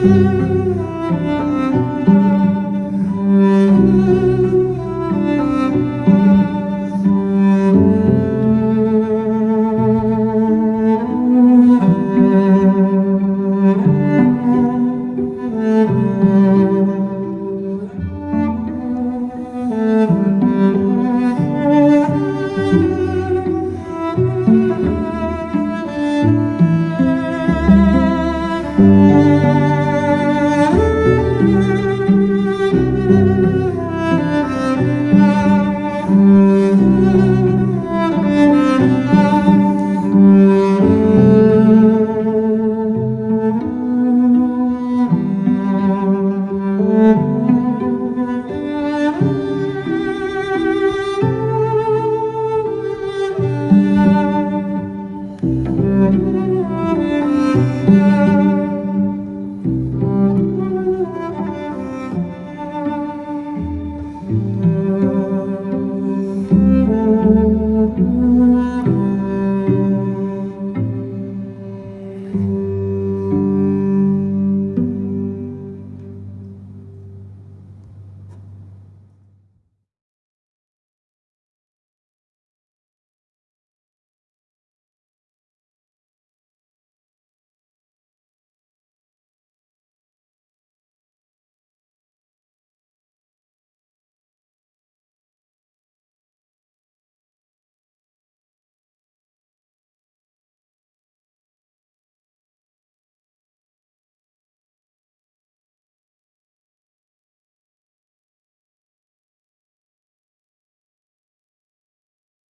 Música